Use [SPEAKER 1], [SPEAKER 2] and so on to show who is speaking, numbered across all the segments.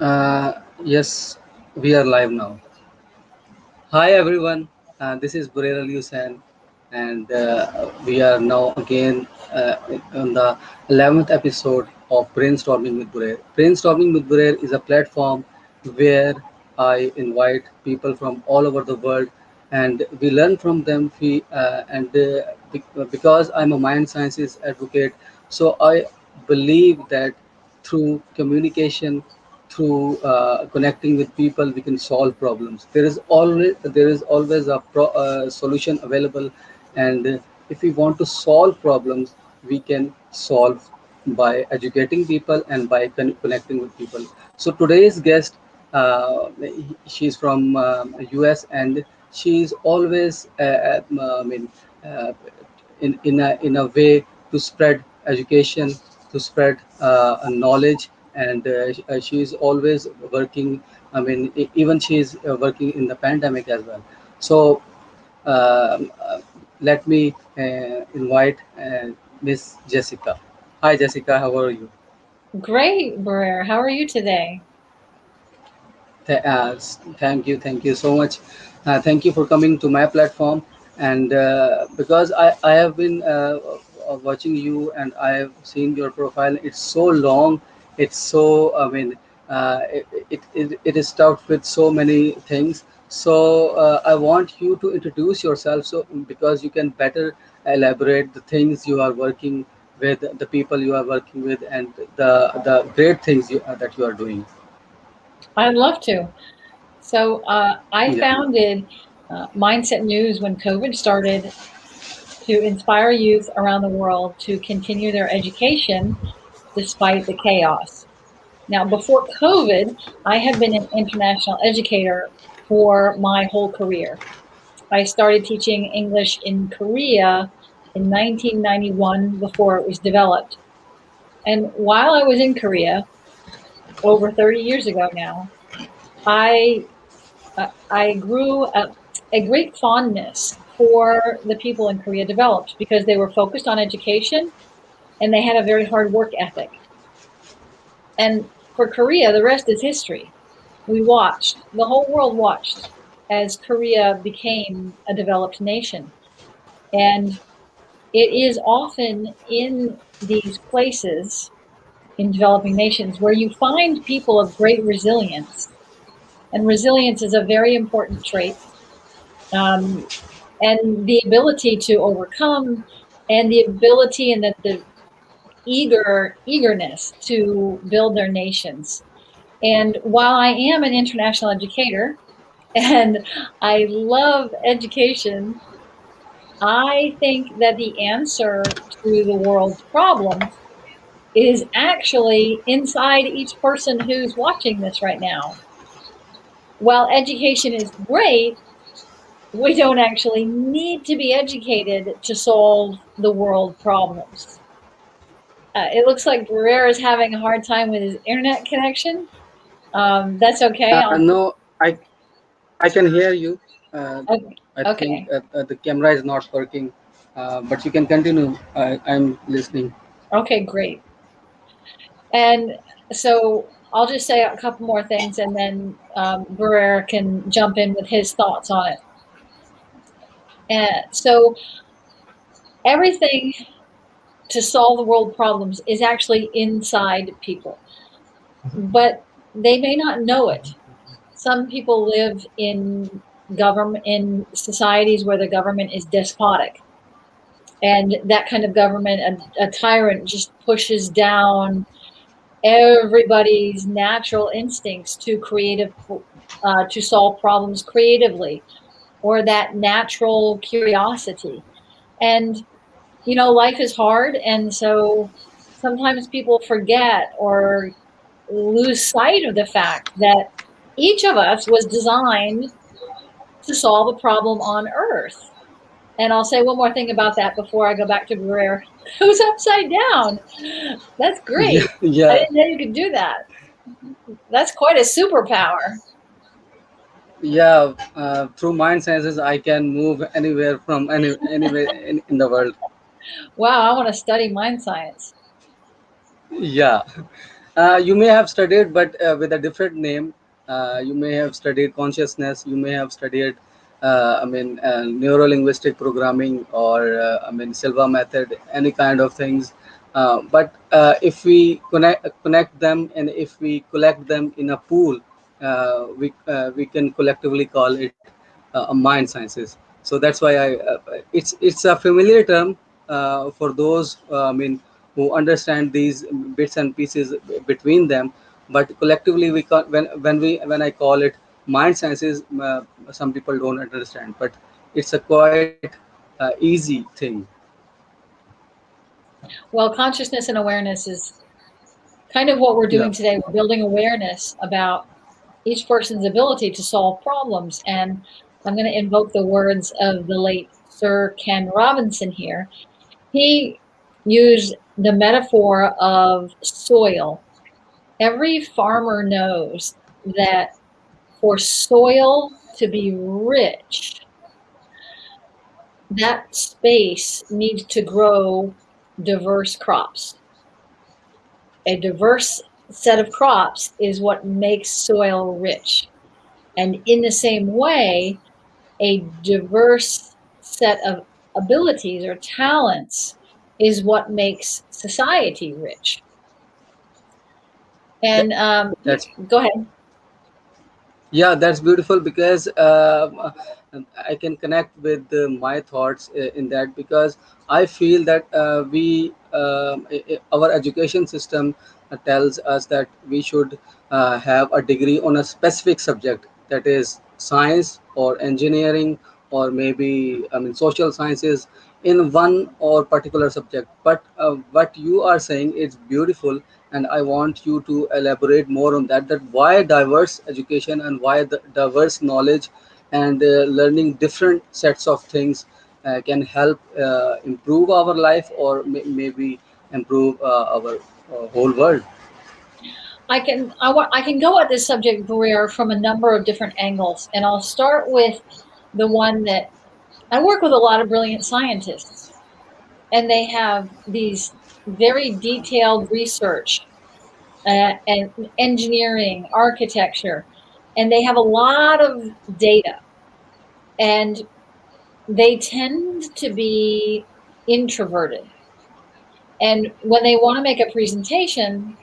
[SPEAKER 1] Uh, yes, we are live now. Hi everyone, uh, this is Burer Ali Hussain, and uh, we are now again uh, on the 11th episode of Brainstorming with Burer. Brainstorming with Burer is a platform where I invite people from all over the world and we learn from them. We, uh, and uh, because I'm a mind sciences advocate, so I believe that through communication through uh, connecting with people we can solve problems. There is always there is always a pro, uh, solution available. And uh, if we want to solve problems we can solve by educating people and by con- connecting with people. So today's guest uh, she's from us and she's always uh, um, i mean uh, in, in, a, in a way to spread education, to spread uh, knowledge. And uh, uh, she is always working. I mean, even she is uh, working in the pandemic as well. So um, uh, let me uh, invite uh, Miss Jessica. Hi, Jessica. How are you?
[SPEAKER 2] Great, Barrera. How are you today?
[SPEAKER 1] Th- uh, thank you, thank you so much. Uh, thank you for coming to my platform. And uh, because I, I have been watching you and I have seen your profile, it's so long. It's so, I mean, uh, it, it, it, it is stuffed with so many things. So uh, I want you to introduce yourself so because you can better elaborate the things you are working with, the people you are working with, and the, the great things you, uh, that you are doing.
[SPEAKER 2] I'd love to. So, uh, I
[SPEAKER 1] Yeah.
[SPEAKER 2] founded uh, Mindset News when COVID started to inspire youth around the world to continue their education despite the chaos. Now, before COVID, I have been an international educator for my whole career. I started teaching English in Korea in 1991 before it was developed. And while I was in Korea, over 30 years ago now, I uh, I grew a, a great fondness for the people in Korea developed because they were focused on education and they had a very hard work ethic. And for Korea, the rest is history. We watched, the whole world watched as Korea became a developed nation. And it is often in these places, in developing nations, where you find people of great resilience. And resilience is a very important trait um, and the ability to overcome and the ability and the, the eager eagerness to build their nations and while i am an international educator and i love education i think that the answer to the world's problems is actually inside each person who's watching this right now while education is great we don't actually need to be educated to solve the world problems. Uh, it looks like Barrera is having a hard time with his internet connection. Um, that's okay.
[SPEAKER 1] Uh, no, I I can hear you. Uh,
[SPEAKER 2] okay.
[SPEAKER 1] I think
[SPEAKER 2] okay.
[SPEAKER 1] uh, uh, the camera is not working, uh, but you can continue. I, I'm listening.
[SPEAKER 2] Okay, great. And so I'll just say a couple more things and then um, Barrera can jump in with his thoughts on it. And so everything to solve the world problems is actually inside people, but they may not know it. Some people live in government in societies where the government is despotic, and that kind of government, a, a tyrant, just pushes down everybody's natural instincts to creative uh, to solve problems creatively, or that natural curiosity, and you know, life is hard, and so sometimes people forget or lose sight of the fact that each of us was designed to solve a problem on Earth. And I'll say one more thing about that before I go back to Barrera. Who's upside down? That's great.
[SPEAKER 1] Yeah,
[SPEAKER 2] great. I
[SPEAKER 1] yeah,
[SPEAKER 2] didn't know you could do that. That's quite a superpower.
[SPEAKER 1] yeah. Uh, through mind sciences, I can move anywhere from any anywhere in, in the world.
[SPEAKER 2] Wow, I want to study mind science.
[SPEAKER 1] Yeah. Uh, you may have studied, but uh, with a different name. Uh, you may have studied consciousness. You may have studied, uh, I mean, uh, neuro linguistic programming or, uh, I mean, Silva method, any kind of things. But if we connect connect them and if we collect them in a pool, we we can collectively call it mind sciences. So that's why I it's it's a familiar term for those uh, I mean who understand these bits and pieces between them. But collectively, we call, when when we when I call it mind sciences, uh, some people don't understand. But it's a quite uh, easy thing.
[SPEAKER 2] Well, consciousness and awareness is kind of what we're
[SPEAKER 1] Yeah.
[SPEAKER 2] doing today. We're building awareness about each person's ability to solve problems. And I'm going to invoke the words of the late Sir Ken Robinson here. He used the metaphor of soil. Every farmer knows that for soil to be rich, that space needs to grow diverse crops. A diverse set of crops is what makes soil rich. And in the same way, a diverse set of abilities or talents is what makes society rich. And um,
[SPEAKER 1] That's
[SPEAKER 2] go ahead.
[SPEAKER 1] Yeah, that's beautiful because uh, I can connect with uh, my thoughts uh, in that because I feel that uh, we um, our education system uh, tells us that we should uh, have a degree on a specific subject that is science or engineering or maybe I mean social sciences in one or particular subject. But uh, what you are saying is beautiful and i want you to elaborate more on that that why diverse education and why the diverse knowledge and uh, learning different sets of things uh, can help uh, improve our life or may- maybe improve uh, our uh, whole world
[SPEAKER 2] I can I want I can go at this subject career from a number of different angles, and I'll start with the one that I work with a lot of brilliant scientists, and they have these very detailed research uh, and engineering, architecture, and they have a lot of data, and they tend to be introverted. And when they want to make a presentation,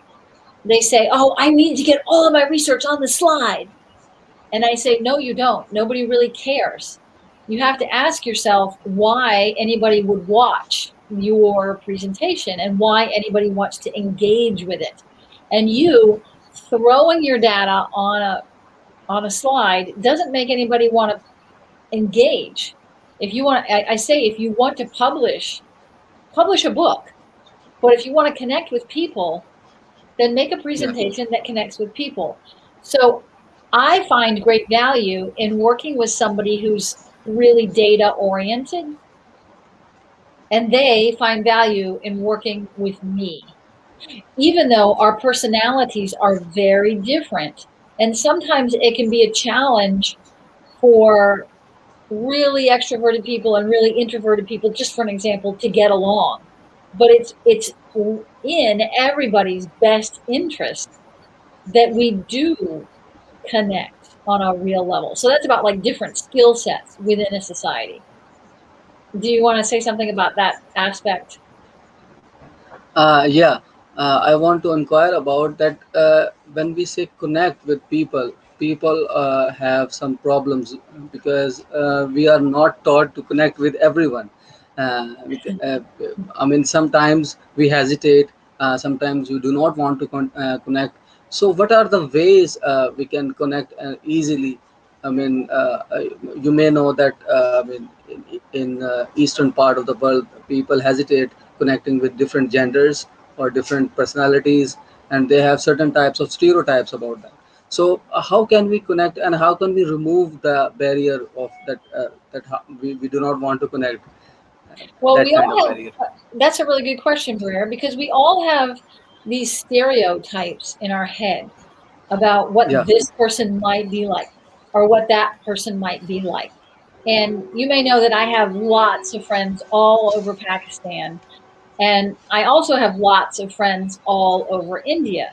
[SPEAKER 2] they say, "Oh, I need to get all of my research on the slide." And I say, no, you don't. Nobody really cares. You have to ask yourself why anybody would watch your presentation and why anybody wants to engage with it. And you throwing your data on a on a slide doesn't make anybody want to engage. If you want, I, I say, if you want to publish, publish a book. But if you want to connect with people, then make a
[SPEAKER 1] yeah
[SPEAKER 2] presentation that connects with people. So I find great value in working with somebody who's really data oriented, and they find value in working with me, even though our personalities are very different. And sometimes it can be a challenge for really extroverted people and really introverted people, just for an example, to get along. But it's it's in everybody's best interest that we do connect on a real level. So that's about like different skill sets within a society. Do you want to say something about that aspect?
[SPEAKER 1] Uh, yeah, uh, I want to inquire about that. Uh, when we say connect with people, people uh, have some problems because uh, we are not taught to connect with everyone. Uh, uh, I mean, sometimes we hesitate, uh, sometimes we do not want to con- uh, connect. So, what are the ways uh, we can connect uh, easily? I mean, uh, uh, you may know that uh, I mean, in, in uh, eastern part of the world, people hesitate connecting with different genders or different personalities, and they have certain types of stereotypes about that. So, uh, how can we connect, and how can we remove the barrier of that uh, that we, we do not want to connect
[SPEAKER 2] Well,
[SPEAKER 1] that
[SPEAKER 2] we all have,
[SPEAKER 1] barrier?
[SPEAKER 2] that's a really good question, Blair, because we all have these stereotypes in our head about what
[SPEAKER 1] Yeah,
[SPEAKER 2] this person might be like or what that person might be like. And you may know that I have lots of friends all over Pakistan, and I also have lots of friends all over India.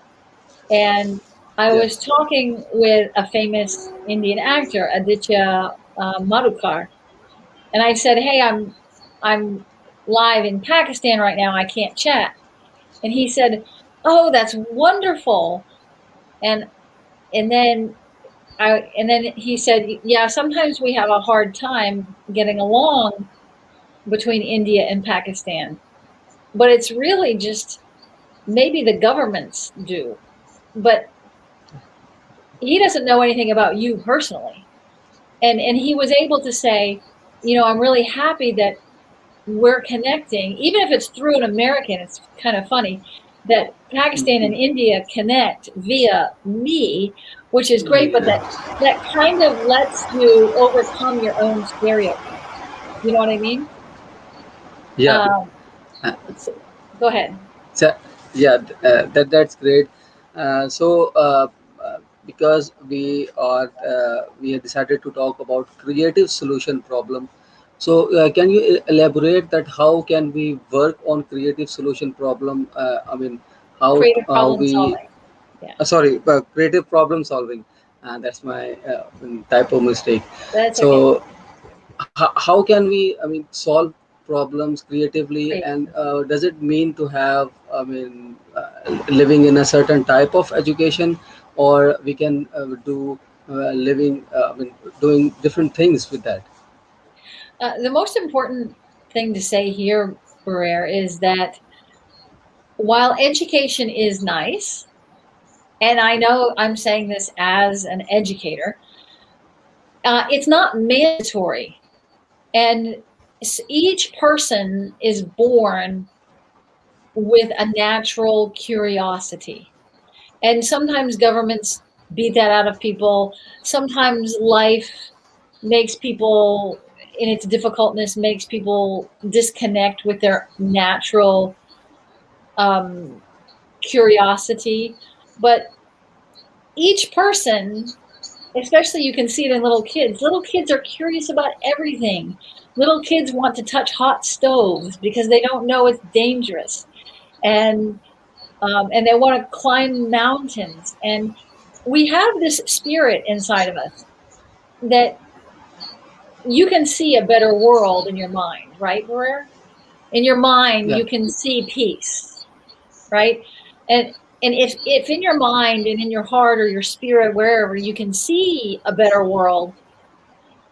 [SPEAKER 2] and I
[SPEAKER 1] Yeah.
[SPEAKER 2] was talking with a famous Indian actor, Aditya uh, Madhukar, and I said, "Hey, I'm I'm live in Pakistan right now. I can't chat." And he said, "Oh, that's wonderful." And and then I and then he said, "Yeah, sometimes we have a hard time getting along between India and Pakistan, but it's really just maybe the governments do, but he doesn't know anything about you personally." And and he was able to say, "You know, I'm really happy that we're connecting, even if it's through an American. It's kind of funny." That Pakistan and India connect via me, which is great, but that that kind of lets you overcome your own stereotypes. You know what I mean?
[SPEAKER 1] Yeah.
[SPEAKER 2] Um,
[SPEAKER 1] Uh,
[SPEAKER 2] go ahead.
[SPEAKER 1] So, yeah, uh, that that's great. Uh, so, uh, uh, because we are uh, we have decided to talk about creative solution problem. So, uh, can you e- elaborate that how can we work on creative solution problem? Uh, I mean, how how we
[SPEAKER 2] solving.
[SPEAKER 1] uh, sorry, uh, creative problem solving. Uh, that's my uh, typo mistake.
[SPEAKER 2] That's.
[SPEAKER 1] So, how, how can we i mean solve problems creatively
[SPEAKER 2] Great.
[SPEAKER 1] and uh, does it mean to have i mean uh, living in a certain type of education or we can uh, do uh, living uh, i mean doing different things with that
[SPEAKER 2] Uh, the most important thing to say here, Barrere, is that while education is nice, and I know I'm saying this as an educator, uh, it's not mandatory. And each person is born with a natural curiosity. And sometimes governments beat that out of people. Sometimes life makes people, in its difficultness, makes people disconnect with their natural um, curiosity. But each person, especially you can see it in little kids, little kids are curious about everything. Little kids want to touch hot stoves because they don't know it's dangerous. And um, and they want to climb mountains. And we have this spirit inside of us that you can see a better world in your mind, right, Barrere? In your mind,
[SPEAKER 1] Yeah.
[SPEAKER 2] you can see peace, right? And and if if in your mind and in your heart or your spirit, wherever you can see a better world,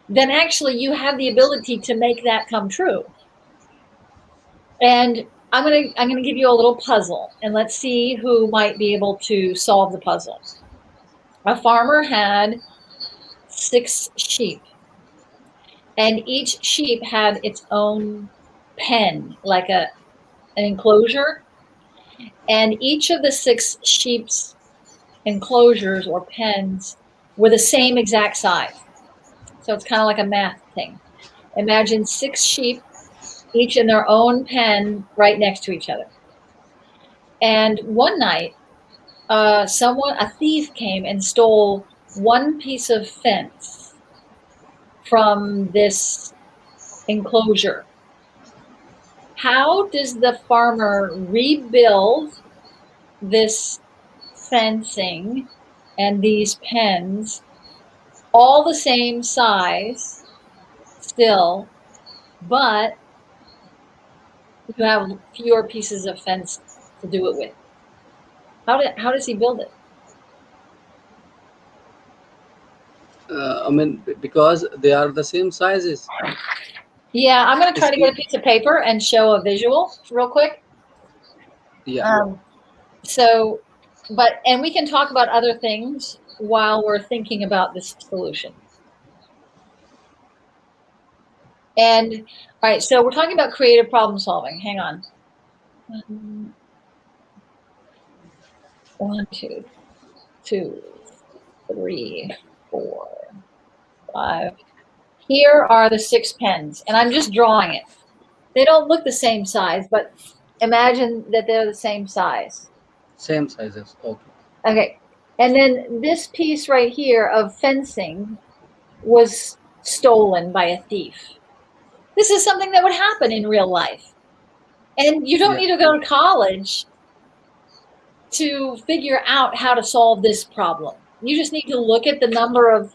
[SPEAKER 2] then actually you have the ability to make that come true. And I'm gonna I'm gonna give you a little puzzle, and let's see who might be able to solve the puzzle. A farmer had six sheep, and each sheep had its own pen, like a an enclosure, and each of the six sheep's enclosures or pens were the same exact size. So it's kind of like a math thing. Imagine six sheep, each in their own pen, right next to each other. And one night, uh, someone, a thief, came and stole one piece of fence from this enclosure. How does the farmer rebuild this fencing and these pens all the same size still, but you have fewer pieces of fence to do it with? How, did, how does he build it?
[SPEAKER 1] Uh, i mean because they are the same sizes
[SPEAKER 2] Yeah, I'm going to try to get a piece of paper and show a visual real quick.
[SPEAKER 1] yeah
[SPEAKER 2] Um, so, but, and we can talk about other things while we're thinking about this solution. And, all right, so we're talking about creative problem solving. Hang on. Um, One, two, two, three, four, five. Here are the six pens, and I'm just drawing it. They don't look the same size, but imagine that they're the same size.
[SPEAKER 1] same sizes okay
[SPEAKER 2] Okay. And then this piece right here of fencing was stolen by a thief. This is something that would happen in real life. And you don't
[SPEAKER 1] Yeah.
[SPEAKER 2] need to go to college to figure out how to solve this problem. You just need to look at the number of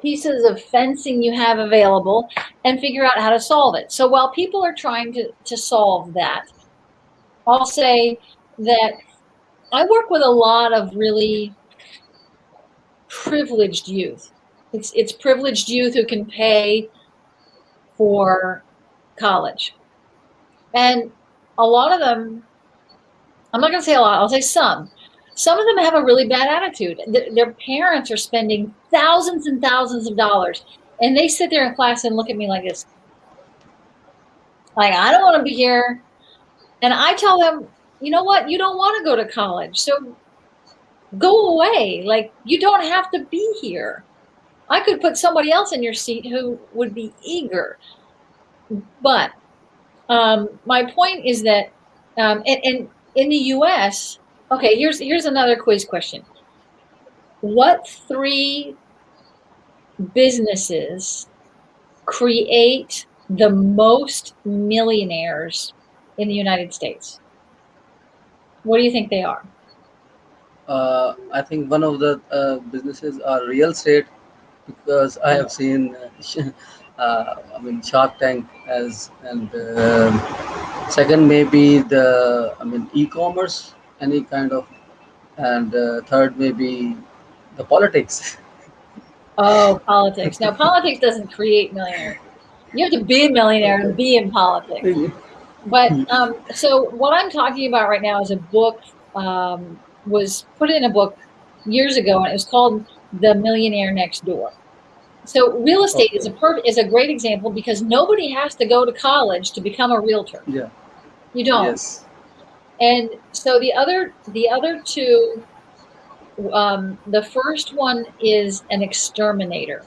[SPEAKER 2] pieces of fencing you have available and figure out how to solve it. So while people are trying to, to solve that, I'll say that I work with a lot of really privileged youth. It's, it's privileged youth who can pay for college. And a lot of them, I'm not going to say a lot, I'll say some. Some of them have a really bad attitude. Their parents are spending thousands and thousands of dollars, and they sit there in class and look at me like this. Like, I don't want to be here. And I tell them, you know what? You don't want to go to college. So go away. Like, you don't have to be here. I could put somebody else in your seat who would be eager. But um, my point is that, um, and, and in the U.S., okay, here's here's another quiz question. What three businesses create the most millionaires in the United States? What do you think they are?
[SPEAKER 1] Uh, I think one of the uh, businesses are real estate because I have seen, uh, I mean, Shark Tank as, and um second maybe the, I mean, e-commerce, any kind of, and uh, third maybe the politics.
[SPEAKER 2] Oh, politics. Now, politics doesn't create millionaires. You have to be a millionaire and be in politics. But um, so what I'm talking about right now is a book um, was put in a book years ago, and it was called The Millionaire Next Door. So real estate is a
[SPEAKER 1] Okay.
[SPEAKER 2] per- is a great example because nobody has to go to college to become a realtor.
[SPEAKER 1] Yeah.
[SPEAKER 2] You don't.
[SPEAKER 1] Yes.
[SPEAKER 2] And so the other the other two, um, the first one is an exterminator,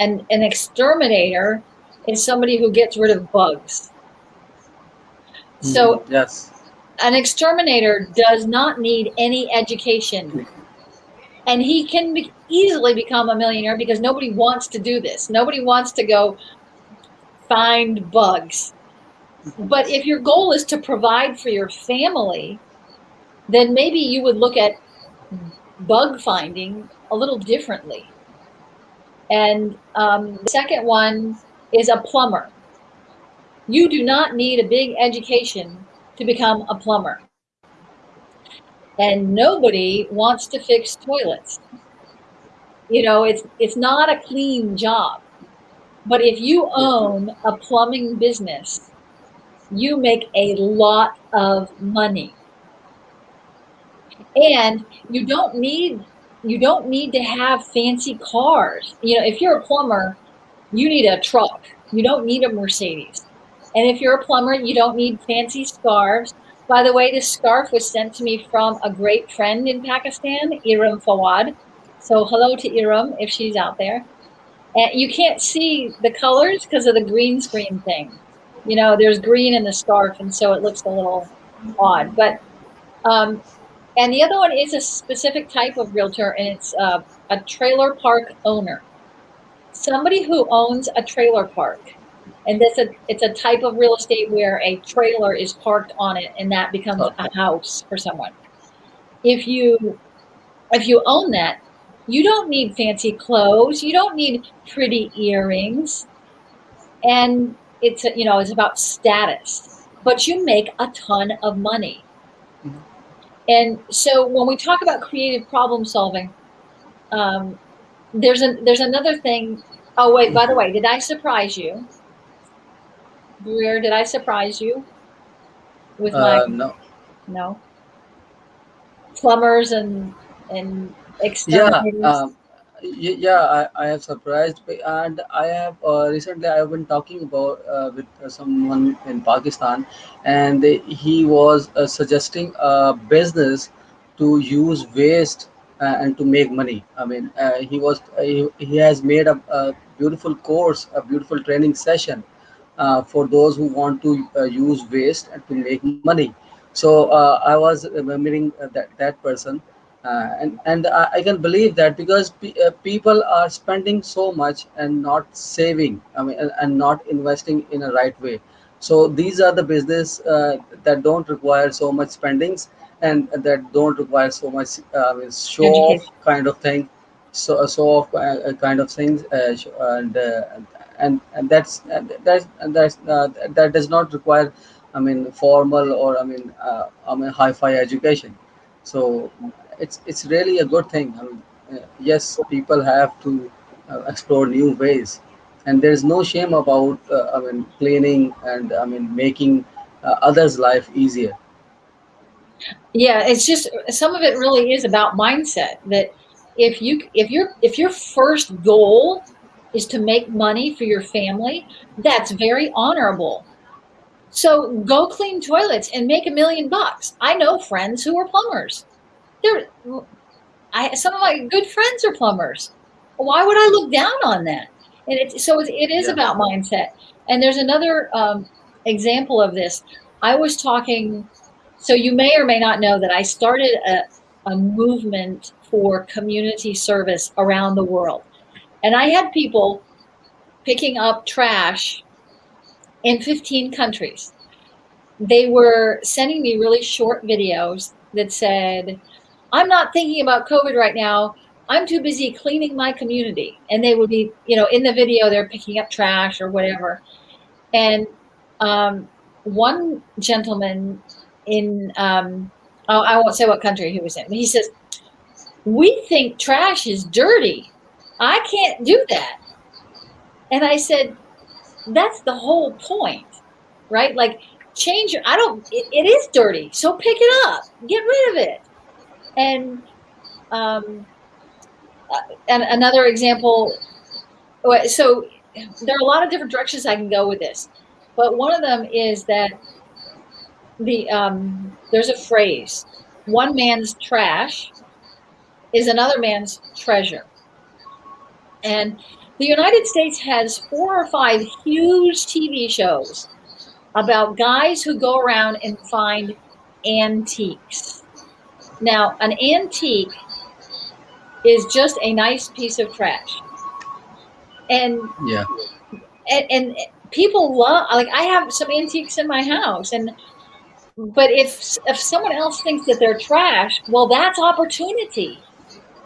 [SPEAKER 2] and an exterminator is somebody who gets rid of bugs. So
[SPEAKER 1] Mhm. Yes.
[SPEAKER 2] an exterminator does not need any education and he can be easily become a millionaire because nobody wants to do this nobody wants to go find bugs but if your goal is to provide for your family then maybe you would look at bug finding a little differently and um, the second one is a plumber you do not need a big education to become a plumber and nobody wants to fix toilets. You know, it's it's not a clean job. But if you own a plumbing business, you make a lot of money. And you don't need you don't need to have fancy cars. You know, if you're a plumber, you need a truck. You don't need a Mercedes. And if you're a plumber, you don't need fancy scarves. By the way, this scarf was sent to me from a great friend in Pakistan, Iram Fawad. So hello to Iram if she's out there. And you can't see the colors because of the green screen thing. You know, there's green in the scarf, and so it looks a little odd. But um, and the other one is a specific type of realtor, and it's uh, a trailer park owner. Somebody who owns a trailer park. And this a, it's a type of real estate where a trailer is parked on it, and that becomes
[SPEAKER 1] Okay.
[SPEAKER 2] a house for someone. If you if you own that, you don't need fancy clothes. You don't need pretty earrings, and it's a, you know it's about status. But you make a ton of money.
[SPEAKER 1] Mhm.
[SPEAKER 2] And so when we talk about creative problem solving, um, there's a there's another thing. Oh wait, by the way, did I surprise you? Greer, did I surprise you with my
[SPEAKER 1] Uh, no.
[SPEAKER 2] no plumbers and and
[SPEAKER 1] Yeah. Um, yeah. I, I have surprised, and I have uh, recently I have been talking about uh, with someone in Pakistan, and they, he was uh, suggesting a business to use waste uh, and to make money. I mean, uh, he was uh, he, he has made a, a beautiful course, a beautiful training session for those who want to use waste and to make money. So I was remembering that that person, uh, and and I, I can believe that because pe- uh, people are spending so much and not saving. I mean, and, and not investing in a right way. So these are the business uh, that don't require so much spendings, and that don't require so much uh, show off kind of thing so uh, show off kind of things uh, and uh, and and that's that's that's uh, that does not require I mean formal or I mean uh, I mean hi-fi education so it's it's really a good thing I mean, uh, yes people have to uh, explore new ways and there's no shame about uh, I mean cleaning and I mean making uh, others life easier
[SPEAKER 2] Yeah, it's just some of it really is about mindset that if you if your if your first goal is to make money for your family, that's very honorable. So go clean toilets and make a million bucks. I know friends who are plumbers. They're I some of my good friends are plumbers. Why would I look down on that? And it's so it, it is
[SPEAKER 1] yeah
[SPEAKER 2] about mindset. And there's another um, example of this. I was talking. So you may or may not know that I started a, a movement for community service around the world, and I had people picking up trash in 15 countries. They were sending me really short videos that said, I'm not thinking about COVID right now. I'm too busy cleaning my community. And they would be, you know, in the video, they're picking up trash or whatever. And um, one gentleman in, um, oh, I won't say what country he was in, he says, We think trash is dirty. I can't do that. And I said, That's the whole point, right? Like, change I don't, it, it is dirty. So pick it up, get rid of it. And, um, uh, and another example, uh, so there are a lot of different directions I can go with this, but one of them is that the um, there's a phrase: one man's trash is another man's treasure. And the United States has four or five huge TV shows about guys who go around and find antiques. Now, an antique is just a nice piece of trash. And
[SPEAKER 1] yeah
[SPEAKER 2] and, and people love like I have some antiques in my house and but if if someone else thinks that they're trash, well that's opportunity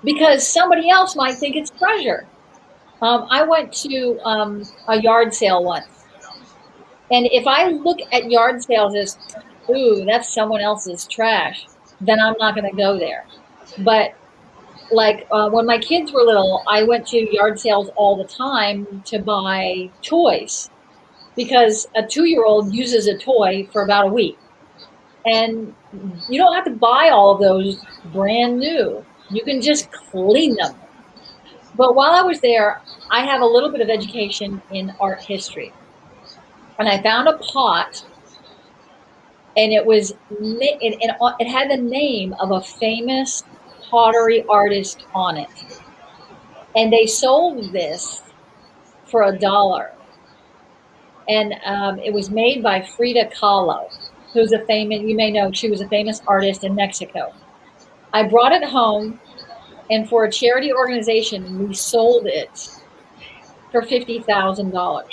[SPEAKER 2] because somebody else might think it's treasure. Um, I went to um, a yard sale once, and if I look at yard sales as, ooh, that's someone else's trash, then I'm not going to go there. But like uh, when my kids were little, I went to yard sales all the time to buy toys because a two year old uses a toy for about a week. And you don't have to buy all of those brand new, you can just clean them. But while I was there, I have a little bit of education in art history. And I found a pot, and it was it, it, it had the name of a famous pottery artist on it. And they sold this for a dollar. And um, it was made by Frida Kahlo, who's a famous, you may know, she was a famous artist in Mexico. I brought it home, and for a charity organization, we sold it for $50,000.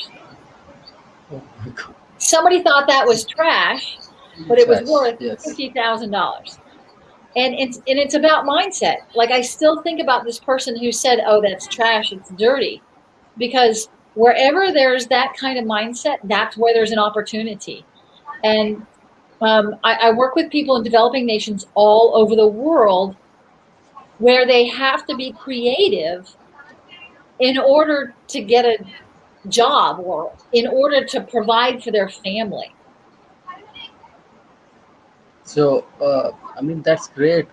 [SPEAKER 1] oh my god
[SPEAKER 2] Somebody thought that was trash, but it was worth
[SPEAKER 1] yes.
[SPEAKER 2] $50,000. and it's and it's about mindset. Like i still think about this person who said oh that's trash it's dirty. Because wherever there's that kind of mindset that's where there's an opportunity. And um, I, I work with people in developing nations all over the world where they have to be creative in order to get a job or in order to provide for their family
[SPEAKER 1] so uh, i mean that's great.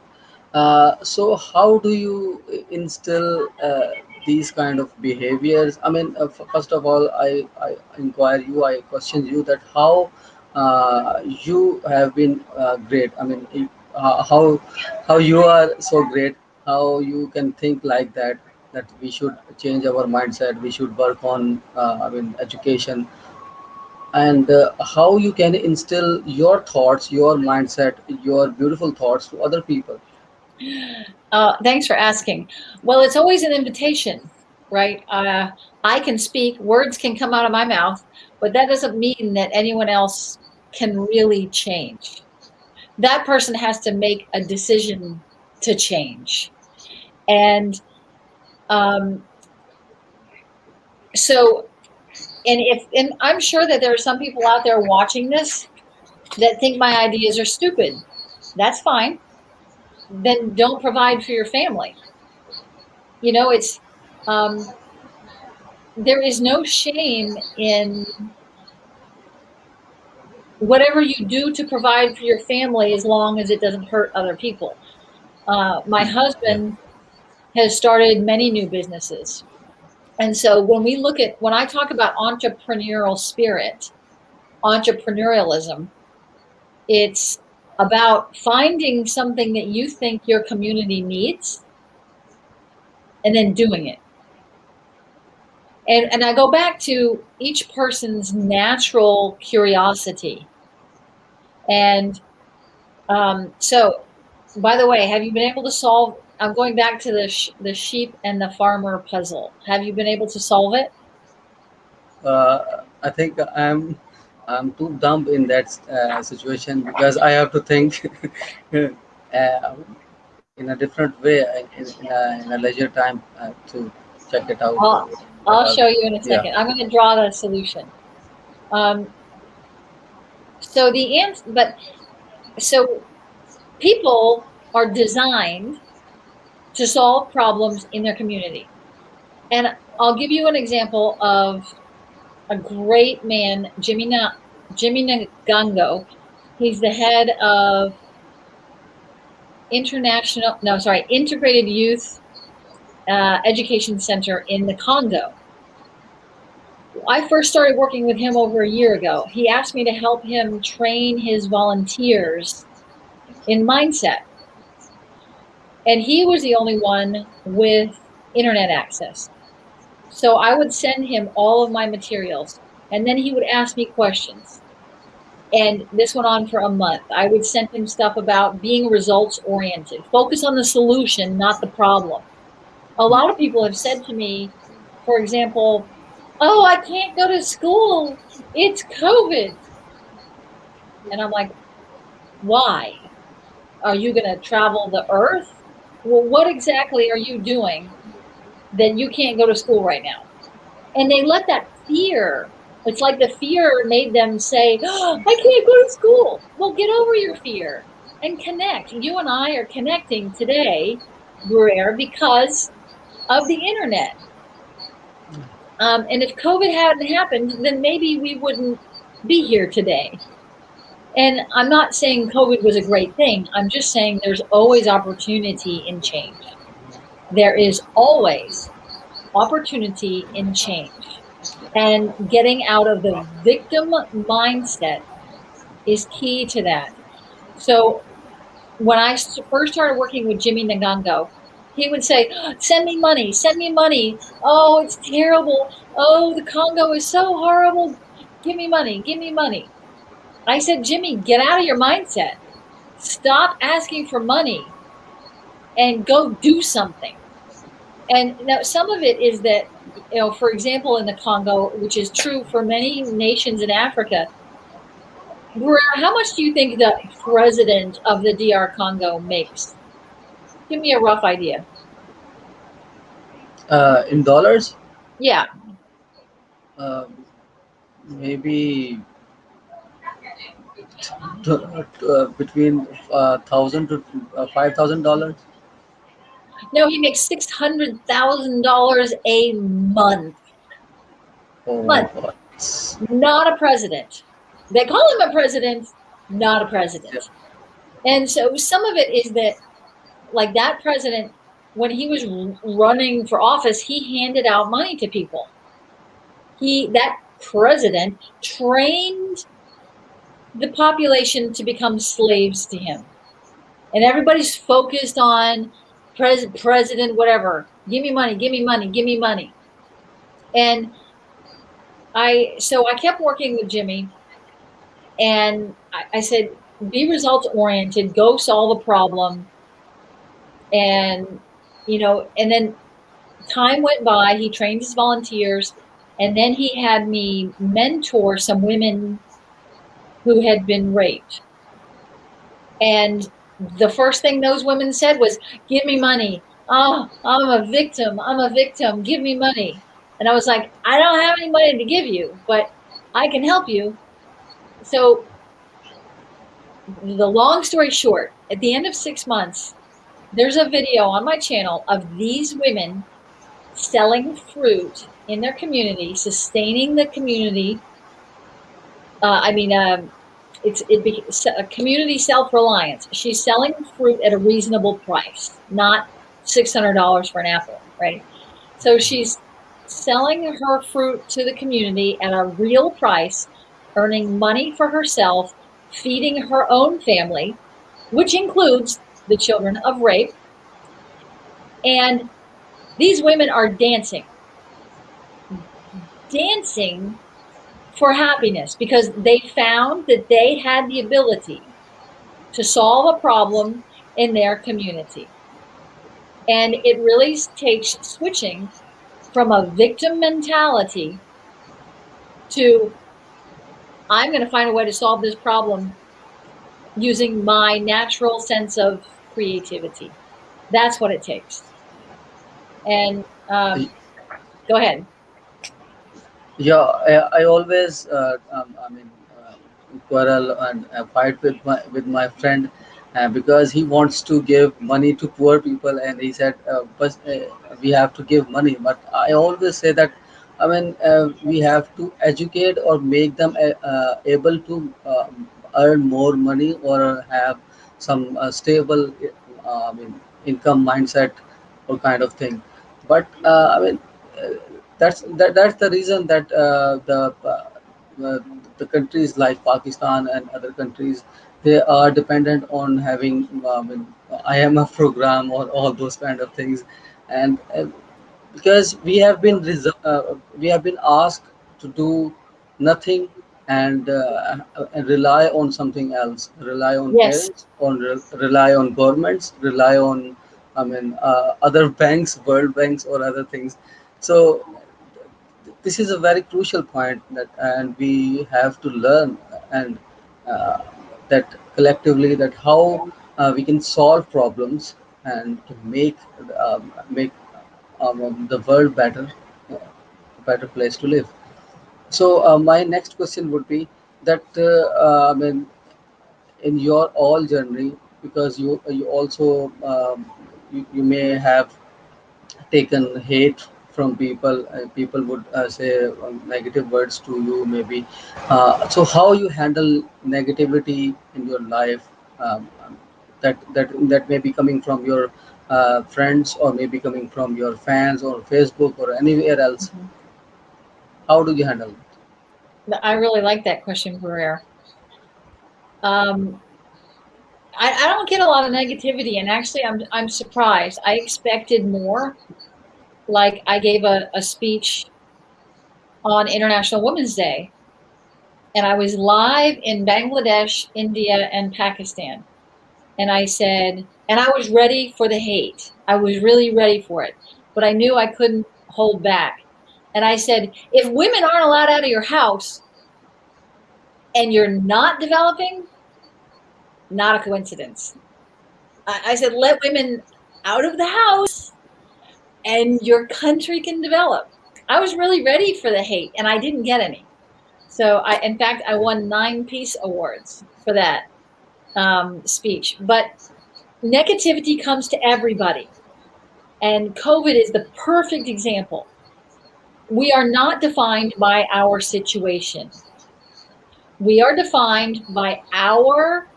[SPEAKER 1] Uh, so how do you instill uh, these kind of behaviors? I mean uh, first of all i i inquire you i question you that how uh, you have been uh, great. I mean uh, how how you are so great how you can think like that that we should change our mindset we should work on uh, i mean education and uh, how you can instill your thoughts your mindset your beautiful thoughts to other people
[SPEAKER 2] Uh, thanks for asking. Well, it's always an invitation, right? Uh, I can speak, words can come out of my mouth, but that doesn't mean that anyone else can really change. that person has to make a decision to change. And um, so, and if, and I'm sure that there are some people out there watching this that think my ideas are stupid. That's fine. Then don't provide for your family. You know, it's, um, there is no shame in whatever you do to provide for your family as long as it doesn't hurt other people. Uh, my husband has started many new businesses. And so when we look at, when I talk about entrepreneurial spirit, entrepreneurialism, it's about finding something that you think your community needs and then doing it. And, and I go back to each person's natural curiosity. And um, so, by the way, have you been able to solve? I'm going back to the sh the sheep and the farmer puzzle. Have you been able to solve it?
[SPEAKER 1] Uh, I think I'm I'm too dumb in that uh, situation because I have to think uh, in a different way in, in, a, in a leisure time uh, to check it out.
[SPEAKER 2] I'll, I'll show you in a second. Yeah. I'm going to draw the solution. Um, so the answer, but so people are designed to solve problems in their community. And I'll give you an example of a great man, Jimmy, Na, Jimmy. He's the head of international, no, sorry, integrated youth uh, education center in the Congo. I first started working with him over a year ago. He asked me to help him train his volunteers in mindset. And he was the only one with internet access. So I would send him all of my materials and then he would ask me questions. And this went on for a month. I would send him stuff about being results oriented, focus on the solution, not the problem. A lot of people have said to me, for example, oh, I can't go to school. It's COVID. And I'm like, why? Are you going to travel the earth? Well, what exactly are you doing that you can't go to school right now? And they let that fear, it's like the fear made them say, oh, I can't go to school. Well, get over your fear and connect. You and I are connecting today, Guerrero, because of the internet. Um, and if COVID hadn't happened, then maybe we wouldn't be here today. And I'm not saying COVID was a great thing. I'm just saying there's always opportunity in change. There is always opportunity in change. And getting out of the victim mindset is key to that. So when I first started working with Jimmy Ngango, he would say, send me money, send me money. Oh, it's terrible. Oh, the Congo is so horrible. Give me money, give me money. I said, Jimmy, get out of your mindset. Stop asking for money and go do something. And now some of it is that, you know, for example, in the Congo, which is true for many nations in Africa, how much do you think the president of the DR Congo makes? Give me a rough idea.
[SPEAKER 1] Uh, in dollars?
[SPEAKER 2] Yeah.
[SPEAKER 1] Uh, maybe between uh, thousand to uh, five thousand dollars.
[SPEAKER 2] No, he makes six hundred thousand dollars a month.
[SPEAKER 1] Oh
[SPEAKER 2] month. Not a president. They call him a president, not a president. Yeah. And so some of it is that like that president, when he was running for office, he handed out money to people. He that president trained the population to become slaves to him. And everybody's focused on pres president, whatever. Give me money, give me money, give me money. And I, so I kept working with Jimmy and I, I said, be results oriented, go solve a problem, and you know and then time went by he trained his volunteers and then he had me mentor some women who had been raped And the first thing those women said was, Give me money. Oh, I'm a victim. I'm a victim. Give me money. And I was like, I don't have any money to give you, but I can help you. So, the long story short, at the end of six months, there's a video on my channel of these women selling fruit in their community, sustaining the community. Uh, I mean, um, it's it a community self-reliance. She's selling fruit at a reasonable price, not $600 for an apple, right? So she's selling her fruit to the community at a real price, earning money for herself, feeding her own family, which includes the children of rape. And these women are dancing. Dancing for happiness because they found that they had the ability to solve a problem in their community. And it really takes switching from a victim mentality to I'm going to find a way to solve this problem using my natural sense of creativity. That's what it takes. And um, go ahead.
[SPEAKER 1] Yeah, I, I always, uh, um, I mean, uh, quarrel and uh, fight with my with my friend uh, because he wants to give money to poor people, and he said, uh, "But uh, we have to give money." But I always say that, I mean, uh, we have to educate or make them able to earn more money or have some stable, I mean, income mindset or kind of thing. But I mean. Uh, that's that, that's the reason that uh, the uh, uh, the countries like Pakistan and other countries they are dependent on having um, an IMF program or all those kind of things, and uh, because we have been uh, we have been asked to do nothing and, uh, and rely on something else, rely on
[SPEAKER 2] Yes.
[SPEAKER 1] parents, on re- rely on governments, rely on I mean uh, other banks, world banks or other things. So this is a very crucial point that and we have to learn and uh, that collectively that how uh, we can solve problems and to make um, make um, the world better uh, a better place to live. So uh, my next question would be that uh, i mean in your all journey because you you also um, you, you may have taken hate from people uh, people would uh, say um, negative words to you maybe uh, so how you handle negativity in your life um, that that that may be coming from your uh, friends or maybe coming from your fans or facebook or anywhere else
[SPEAKER 2] Mhm.
[SPEAKER 1] how do you handle it
[SPEAKER 2] I really like that question, Pereira. Um, I, I don't get a lot of negativity, and actually, I'm I'm surprised. I expected more. Like I gave a, a speech on International Women's Day, and I was live in Bangladesh, India, and Pakistan. And I said, and I was ready for the hate. I was really ready for it, but I knew I couldn't hold back. And I said, if women aren't allowed out of your house and you're not developing, not a coincidence. I, I said, let women out of the house and your country can develop. I was really ready for the hate and I didn't get any. So I, in fact, I won nine peace awards for that um, speech. But negativity comes to everybody. And COVID is the perfect example. We are not defined by our situation. We are defined by our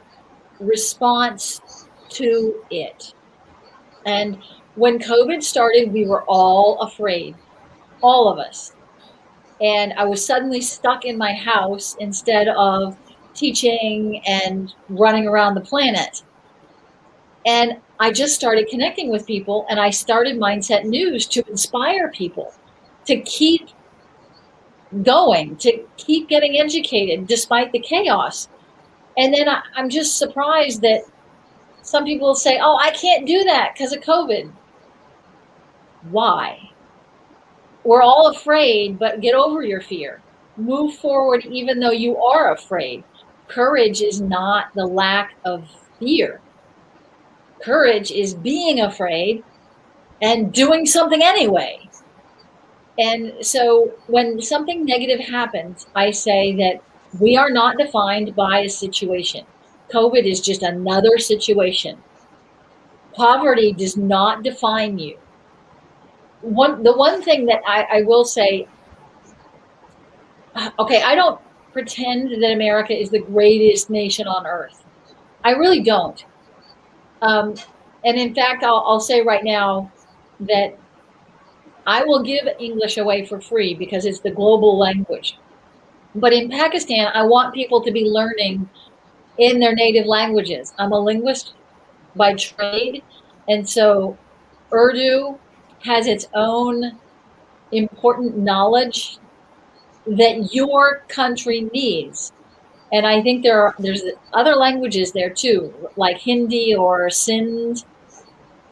[SPEAKER 2] response to it. And when COVID started, we were all afraid, all of us. And I was suddenly stuck in my house instead of teaching and running around the planet. And I just started connecting with people and I started Mindset News to inspire people to keep going, to keep getting educated despite the chaos. And then I, I'm just surprised that some people say, oh, I can't do that because of COVID. Why? We're all afraid, but get over your fear. Move forward even though you are afraid. Courage is not the lack of fear. Courage is being afraid and doing something anyway. And so when something negative happens, I say that we are not defined by a situation. COVID is just another situation. Poverty does not define you. One, the one thing that I, I will say, okay, I don't pretend that America is the greatest nation on earth. I really don't. Um, and in fact, I'll, I'll say right now that I will give English away for free because it's the global language. But in Pakistan, I want people to be learning in their native languages. I'm a linguist by trade, and so Urdu has its own important knowledge that your country needs. And I think there are there's other languages there too, like Hindi or Sindh.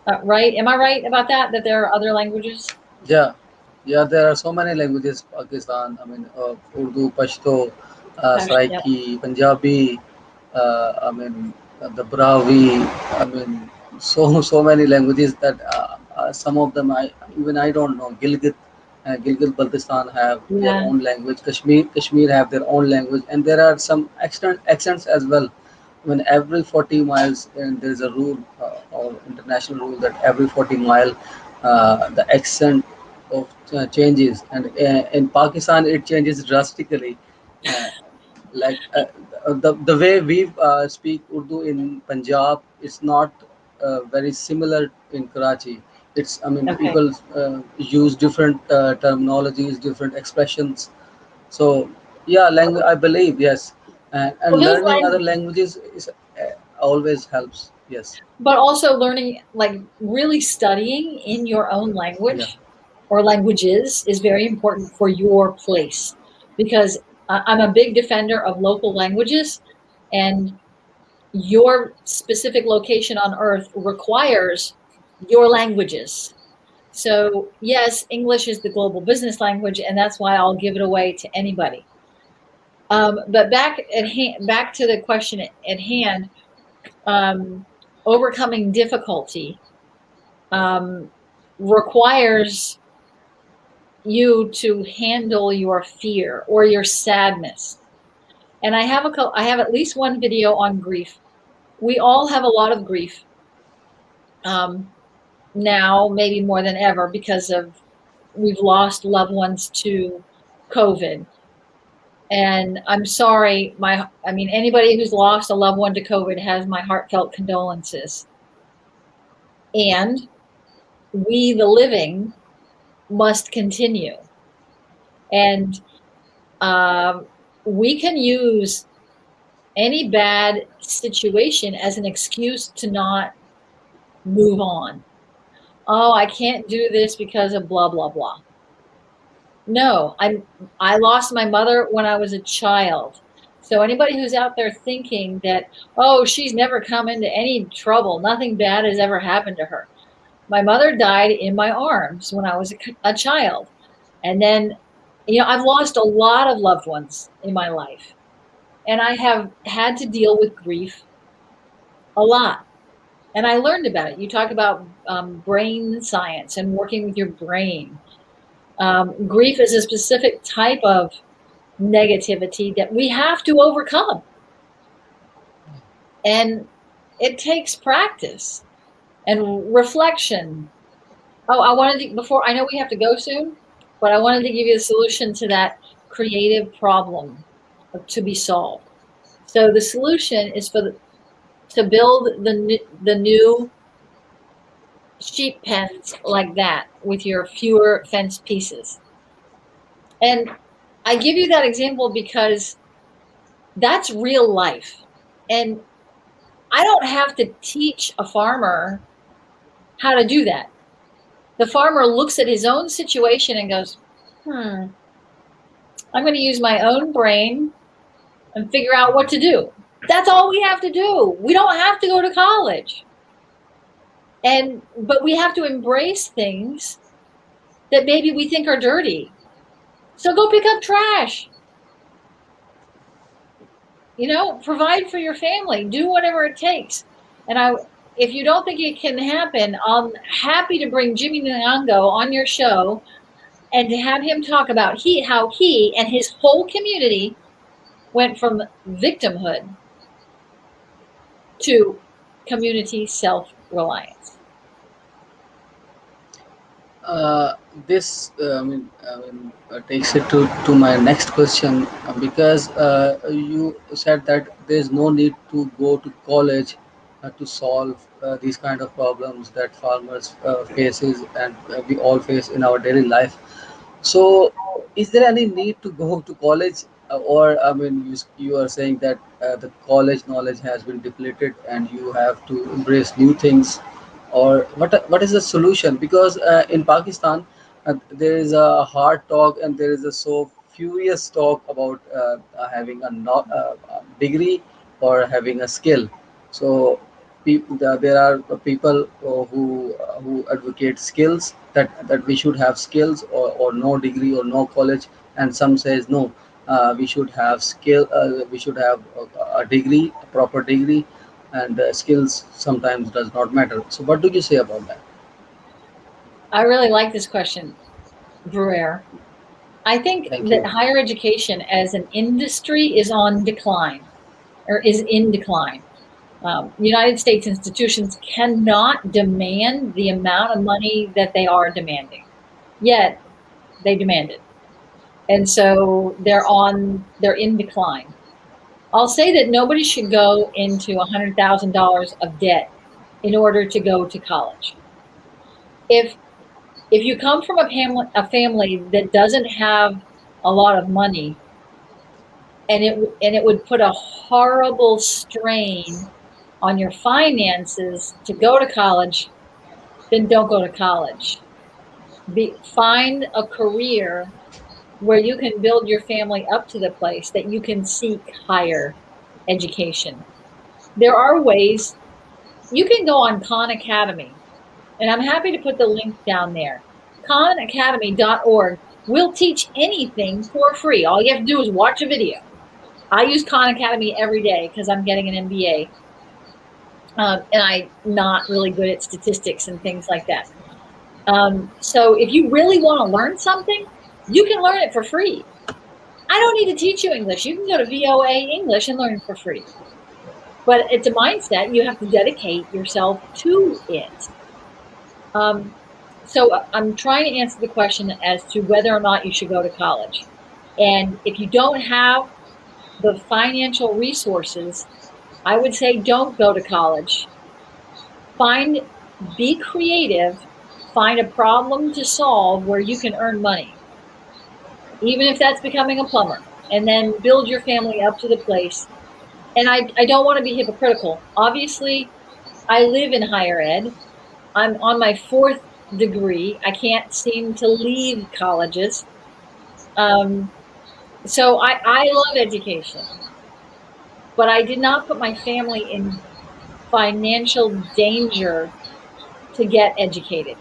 [SPEAKER 2] Uh, right? Am I right about that? That there are other languages?
[SPEAKER 1] Yeah, yeah. There are so many languages. Pakistan. I mean, uh, Urdu, Pashto, uh, Saraiki, Punjabi. Uh, I mean, the Brahvi. I mean, so so many languages that uh, some of them I even I don't know. Gilgit, uh, Gilgit Baltistan have
[SPEAKER 2] Yeah.
[SPEAKER 1] their own language. Kashmir, Kashmir have their own language, and there are some accent accents as well. When every 40 miles, and there is a rule uh, or international rule that every 40 mile, uh, the accent of uh, changes, and uh, in Pakistan it changes drastically. Uh, like uh, the the way we uh, speak Urdu in Punjab, it's not uh, very similar in Karachi. It's I mean
[SPEAKER 2] Okay.
[SPEAKER 1] people uh, use different uh, terminologies, different expressions. So yeah, language I believe yes, and, and
[SPEAKER 2] Well,
[SPEAKER 1] learning other
[SPEAKER 2] languages,
[SPEAKER 1] is uh, always helps. Yes,
[SPEAKER 2] but also learning, like really studying in your own
[SPEAKER 1] yeah,
[SPEAKER 2] language or languages is very important for your place because I'm a big defender of local languages and your specific location on earth requires your languages. So, yes, English is the global business language, and that's why I'll give it away to anybody. Um, but back at hand, back to the question at, hand, um, overcoming difficulty um, requires you to handle your fear or your sadness. And I have a I have at least one video on grief. We all have a lot of grief um, now, maybe more than ever, because of we've lost loved ones to COVID. And I'm sorry, my I mean anybody who's lost a loved one to COVID has my heartfelt condolences. And we, the living, must continue. And um, we can use any bad situation as an excuse to not move on. Oh, I can't do this because of blah blah blah. No, I I lost my mother when I was a child. So anybody who's out there thinking that oh, she's never come into any trouble, nothing bad has ever happened to her. My mother died in my arms when I was a, a child. And then you know, I've lost a lot of loved ones in my life. And I have had to deal with grief a lot. And I learned about it. You talk about um, brain science and working with your brain. Um, grief is a specific type of negativity that we have to overcome. And it takes practice and reflection. Oh, I wanted to, before, I know we have to go soon, but I wanted to give you a solution to that creative problem to be solved. So the solution is for the, to build the the new sheep pens like that with your fewer fence pieces. And I give you that example because that's real life. And I don't have to teach a farmer how to do that. The farmer looks at his own situation and goes, hmm, I'm going to use my own brain and figure out what to do. That's all we have to do. We don't have to go to college. And but we have to embrace things that maybe we think are dirty. So go pick up trash. You know, provide for your family, do whatever it takes. And I, if you don't think it can happen, I'm happy to bring Jimmy Nyango on your show and to have him talk about he how he and his whole community went from victimhood to community self-reliance.
[SPEAKER 1] Uh, this mean uh, takes it to, to my next question uh, because uh, you said that there is no need to go to college uh, to solve these kind of problems that farmers faces and we all face in our daily life. So, is there any need to go to college, or I mean, you, you are saying that uh, the college knowledge has been depleted and you have to embrace new things, or what? What is the solution? Because uh, in Pakistan, uh, there is a hard talk and there is a so furious talk about uh, having a no, uh, degree or having a skill. So there are people who who advocate skills that that we should have skills or, or no degree or no college and some says no we should have skill uh, we should have a, a degree a proper degree and uh, skills sometimes does not matter so what do you say about that
[SPEAKER 2] I really like this question, Bruer. I think
[SPEAKER 1] thank
[SPEAKER 2] that
[SPEAKER 1] you
[SPEAKER 2] higher education as an industry is on decline or is in decline. Um, United States institutions cannot demand the amount of money that they are demanding, yet they demand it. And so they're on, they're in decline. I'll say that nobody should go into $100,000 of debt in order to go to college. If if you come from a family, a family that doesn't have a lot of money, and it and it would put a horrible strain on your finances to go to college, then don't go to college. Be, find a career where you can build your family up to the place that you can seek higher education. There are ways you can go on Khan Academy, and I'm happy to put the link down there. KhanAcademy.org will teach anything for free. All you have to do is watch a video. I use Khan Academy every day because I'm getting an MBA, um, and I'm not really good at statistics and things like that. Um, so if you really want to learn something, you can learn it for free. I don't need to teach you English. You can go to VOA English and learn for free. But it's a mindset. You have to dedicate yourself to it. Um, so I'm trying to answer the question as to whether or not you should go to college. And if you don't have the financial resources, I would say don't go to college. Find, be creative, find a problem to solve where you can earn money, even if that's becoming a plumber, and then build your family up to the place. And I, I don't want to be hypocritical. Obviously, I live in higher ed. I'm on my fourth degree. I can't seem to leave colleges. Um, so I, I love education, but I did not put my family in financial danger to get educated.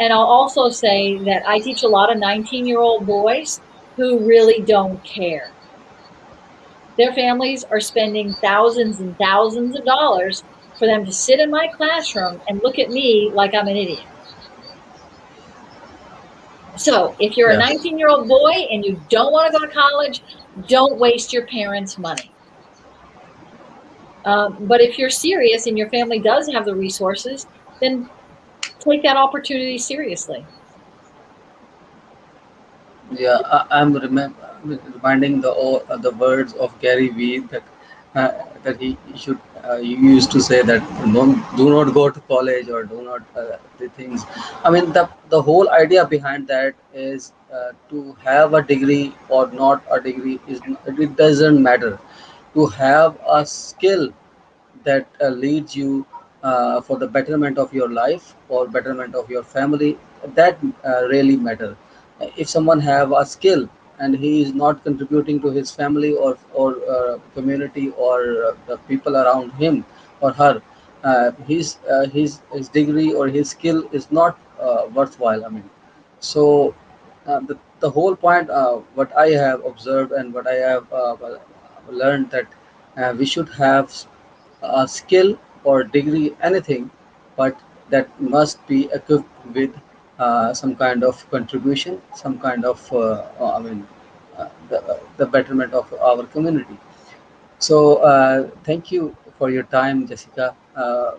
[SPEAKER 2] And I'll also say that I teach a lot of 19 year old boys who really don't care. Their families are spending thousands and thousands of dollars for them to sit in my classroom and look at me like I'm an idiot. So, if you're a 19 year old boy and you don't want to go to college, don't waste your parents' money. Um, but if you're serious and your family does have the resources, then take that opportunity seriously.
[SPEAKER 1] Yeah, I, I'm remem- reminding the uh, the words of Gary Vee that uh, that he should uh, he used to say that don't do not go to college or do not uh, the things. I mean the the whole idea behind that is uh, to have a degree or not a degree is it doesn't matter. To have a skill that uh, leads you uh, for the betterment of your life or betterment of your family that uh, really matter. If someone have a skill and he is not contributing to his family or or uh, community or uh, the people around him or her uh, his uh, his his degree or his skill is not worthwhile i mean. So the, the whole point what i have observed and what i have learned that we should have a skill or degree, anything, but that must be equipped with uh, some kind of contribution, some kind of, uh, I mean, uh, the, the betterment of our community. So uh, thank you for your time, Jessica. Uh,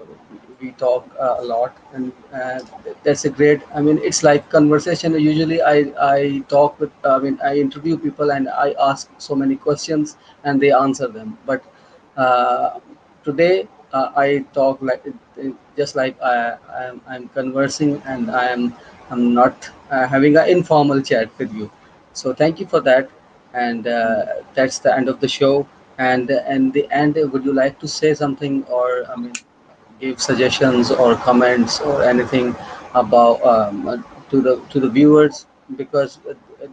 [SPEAKER 1] we talk uh, a lot, and uh, that's a great. I mean, it's like conversation. Usually, I I talk with. I mean, I interview people and I ask so many questions, and they answer them. But uh, today, uh, I talk like just like I I'm, I'm conversing, and I am I'm not uh, having an informal chat with you. So thank you for that, and uh, that's the end of the show. And and the end, would you like to say something, or I mean, give suggestions or comments or anything about um, to the to the viewers because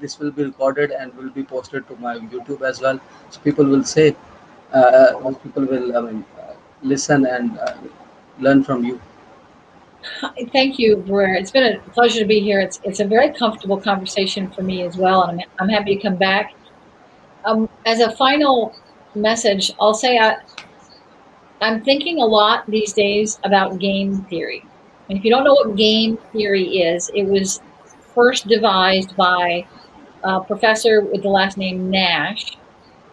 [SPEAKER 1] this will be recorded and will be posted to my YouTube as well. So people will say, uh, uh, people will I mean, listen and uh, learn from you.
[SPEAKER 2] Thank you, Blair. It's been a pleasure to be here. It's it's a very comfortable conversation for me as well, and I'm, I'm happy to come back. Um, as a final message, I'll say I, I'm thinking a lot these days about game theory. And if you don't know what game theory is, it was first devised by a professor with the last name Nash,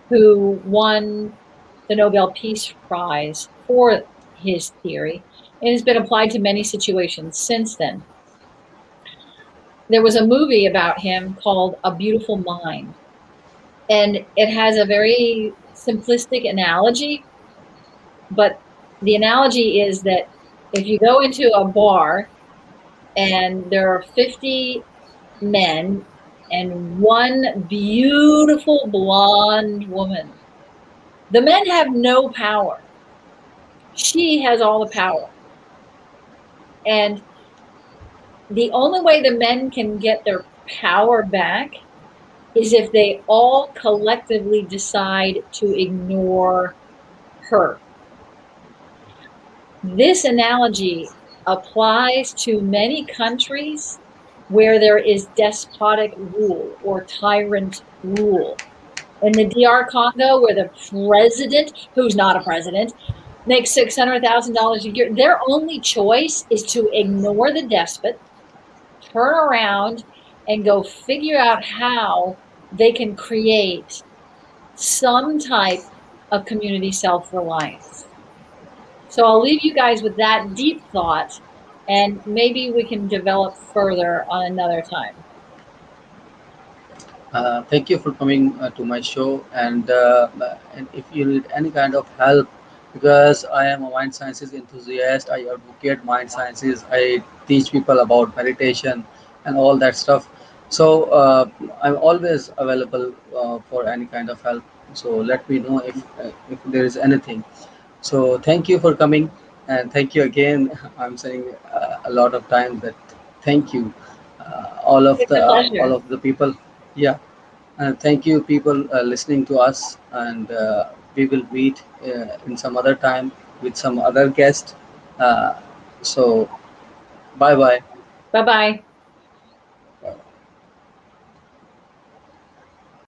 [SPEAKER 2] who won the Nobel Peace Prize for his theory and has been applied to many situations since then. There was a movie about him called A Beautiful Mind, and it has a very simplistic analogy, but the analogy is that if you go into a bar and there are 50 men and one beautiful blonde woman, the men have no power. She has all the power. And the only way the men can get their power back is if they all collectively decide to ignore her. This analogy applies to many countries where there is despotic rule or tyrant rule. In the DR Congo, where the president, who's not a president, makes $600,000 a year, their only choice is to ignore the despot, turn around, and go figure out how they can create some type of community self-reliance. So I'll leave you guys with that deep thought and maybe we can develop further on another time.
[SPEAKER 1] Uh, thank you for coming uh, to my show. And, uh, and if you need any kind of help, because I am a mind sciences enthusiast, I advocate mind sciences, I teach people about meditation and all that stuff. So uh, I'm always available uh, for any kind of help. So let me know if uh, if there is anything. So thank you for coming, and thank you again. I'm saying uh, a lot of times that thank you, uh, all of
[SPEAKER 2] It's
[SPEAKER 1] the all of the people. Yeah, and thank you people uh, listening to us, and uh, we will meet uh, in some other time with some other guest. Uh, so bye bye.
[SPEAKER 2] Bye-bye.